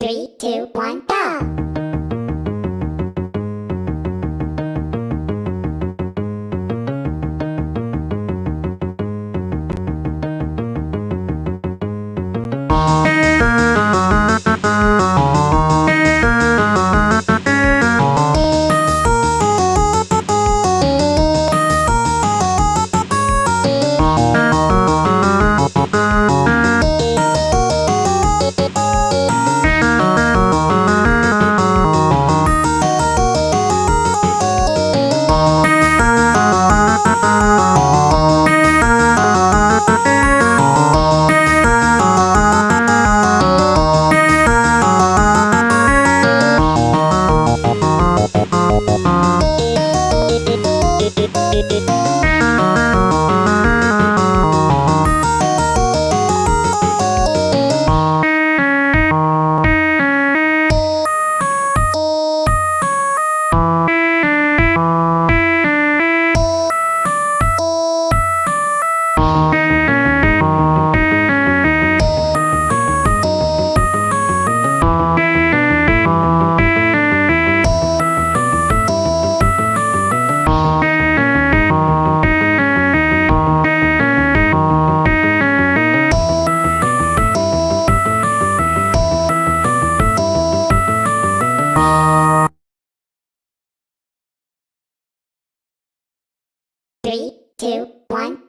Three, two, one, go! ん? Three, two, one,